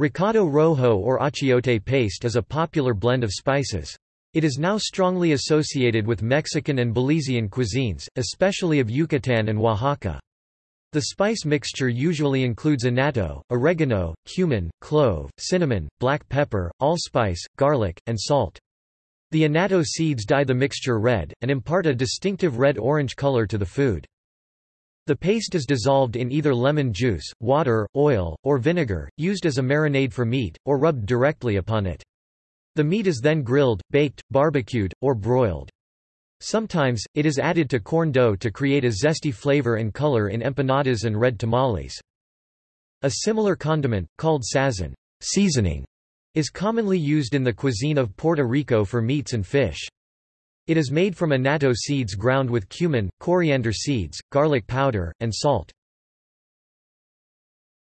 Recado rojo or achiote paste is a popular blend of spices. It is now strongly associated with Mexican and Belizean cuisines, especially of Yucatan and Oaxaca. The spice mixture usually includes annatto, oregano, cumin, clove, cinnamon, black pepper, allspice, garlic, and salt. The annatto seeds dye the mixture red, and impart a distinctive red-orange color to the food. The paste is dissolved in either lemon juice, water, oil, or vinegar, used as a marinade for meat, or rubbed directly upon it. The meat is then grilled, baked, barbecued, or broiled. Sometimes, it is added to corn dough to create a zesty flavor and color in empanadas and red tamales. A similar condiment, called sazon seasoning, is commonly used in the cuisine of Puerto Rico for meats and fish. It is made from annatto seeds ground with cumin, coriander seeds, garlic powder, and salt.